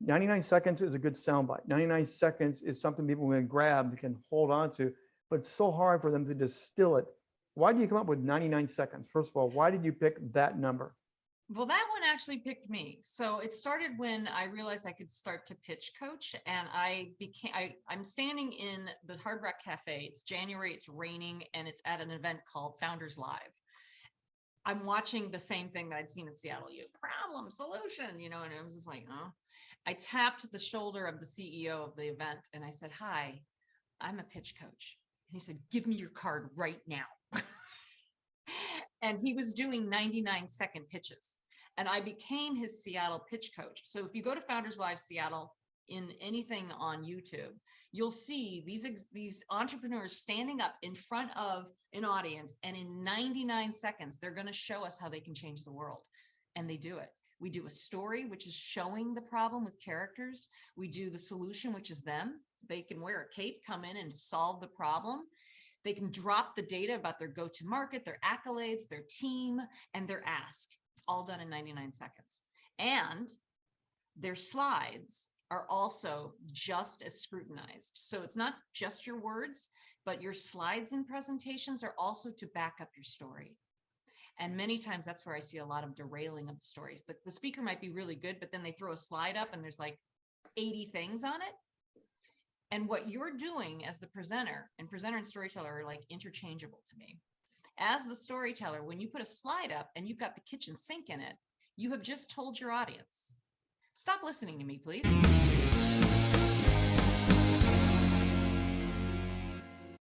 99 seconds is a good soundbite. 99 seconds is something people can grab, can hold on to, but it's so hard for them to distill it. Why do you come up with 99 seconds? First of all, why did you pick that number? Well, that one actually picked me. So it started when I realized I could start to pitch coach and I became, I, I'm standing in the Hard Rock Cafe. It's January, it's raining and it's at an event called Founders Live. I'm watching the same thing that I'd seen in Seattle, you problem solution, you know, and I was just like, oh, I tapped the shoulder of the CEO of the event and I said, hi, I'm a pitch coach. And he said, give me your card right now. and he was doing 99 second pitches and I became his Seattle pitch coach. So if you go to Founders Live Seattle in anything on YouTube, you'll see these these entrepreneurs standing up in front of an audience and in 99 seconds they're going to show us how they can change the world and they do it. We do a story which is showing the problem with characters. We do the solution which is them. They can wear a cape, come in and solve the problem. They can drop the data about their go-to market, their accolades, their team, and their ask. It's all done in 99 seconds. And their slides are also just as scrutinized. So it's not just your words, but your slides and presentations are also to back up your story. And many times that's where I see a lot of derailing of the stories. The, the speaker might be really good, but then they throw a slide up and there's like 80 things on it. And what you're doing as the presenter and presenter and storyteller are like interchangeable to me. As the storyteller, when you put a slide up and you've got the kitchen sink in it, you have just told your audience, Stop listening to me, please.